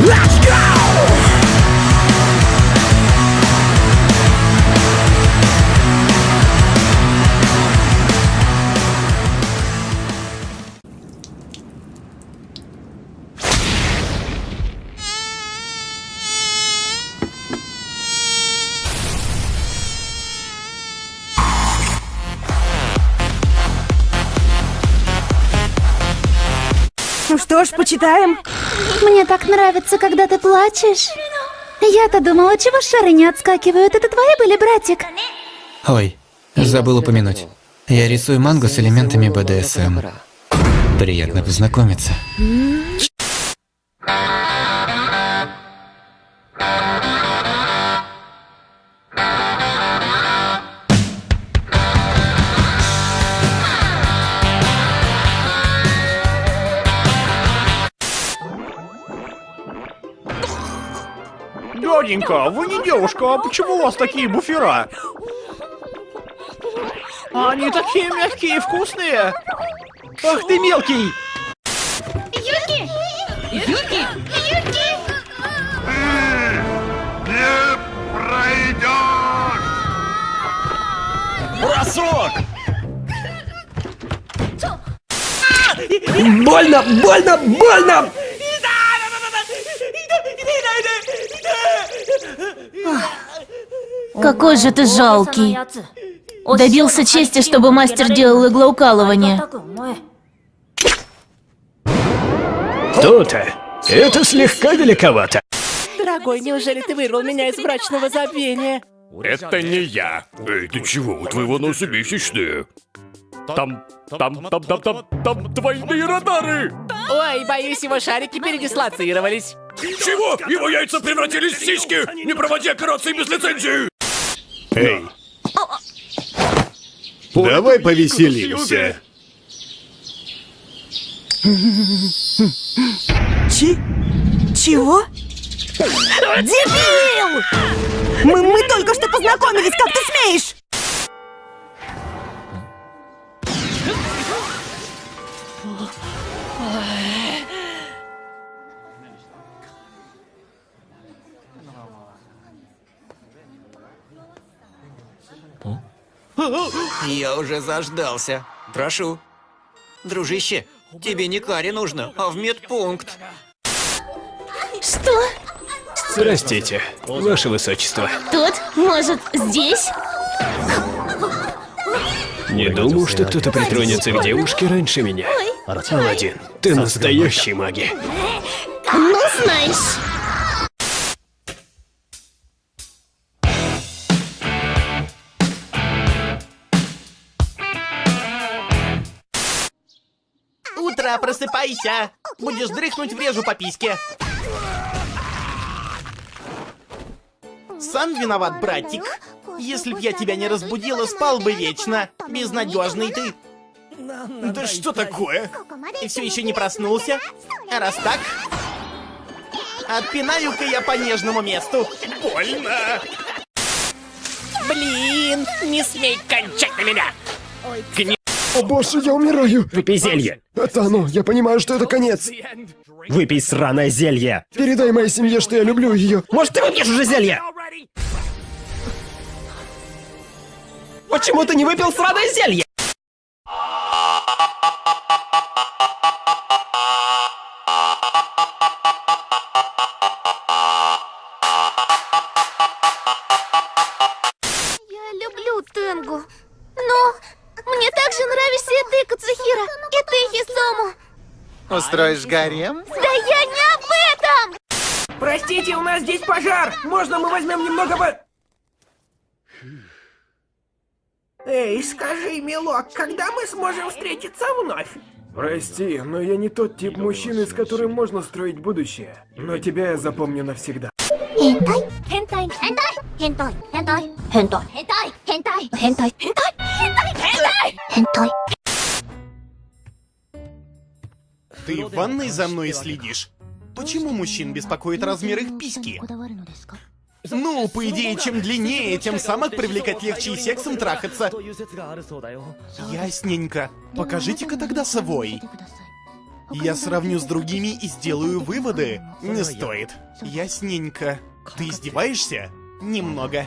Let's Что ж, почитаем. Мне так нравится, когда ты плачешь. Я-то думала, чего шары не отскакивают. Это твои были, братик? Ой, забыл упомянуть. Я рисую мангу с элементами БДСМ. Приятно познакомиться. Дяденька, вы не девушка, а почему у вас такие буфера? Они такие мягкие и вкусные. Ах ты мелкий! Юки! Юки! Юки! Не пройдешь! Бросок! Больно, больно, больно! Какой же ты жалкий. Добился чести, чтобы мастер делал иглоукалывание. То-то. Это слегка великовато. Дорогой, неужели ты вырвал меня из брачного забвения? Это не я. Эй, ты чего? У твоего носа месячные. Там, там, там, там, там, там двойные радары! Ой, боюсь, его шарики передислоцировались. Чего? Его яйца превратились в сиськи! Не проводи операции без лицензии! Эй. Давай повеселимся. Чи? Чего? Дебил! Мы, мы только что познакомились, как ты смеешь? Я уже заждался. Прошу. Дружище, тебе не каре нужно, а в медпункт. Что? Простите, ваше высочество. Тут? Может, здесь? Не думал, что кто-то притронется к девушке раньше меня. Аладдин, ты настоящий маги. Ну, знаешь. Утро, просыпайся! Будешь дрыхнуть, врежу по письке. Сам виноват, братик. Если б я тебя не разбудила, спал бы вечно. Безнадежный ты. Да что такое? Ты все еще не проснулся? А раз так, отпинаю-ка я по нежному месту. Больно. Блин, не смей кончать на меня. О боже, я умираю! Выпей зелье. Это оно, я понимаю, что это конец. Выпей сраное зелье. Передай моей семье, что я люблю ее. Может, ты выпьешь уже зелье? Почему ты не выпил сраное зелье? Я люблю тенгу. Но и ты, Кацухира, и ты, Хисому. Устроишь гарем? Да я не об этом! Простите, у нас здесь пожар! Можно мы возьмем немного по... Эй, скажи, милок, когда мы сможем встретиться вновь? Прости, но я не тот тип мужчины, с которым можно строить будущее. Но тебя я запомню навсегда. Хентай, хентай, хентай, хентай, хентай, хентай, хентай, хентай, хентай, хентай, хентай, хентай. Ты в ванной за мной следишь? Почему мужчин беспокоит размер их письки? Ну, по идее, чем длиннее, тем самок привлекать легче и сексом трахаться. Ясненько. Покажите-ка тогда свой. Я сравню с другими и сделаю выводы. Не стоит. Ясненько. Ты издеваешься? Немного.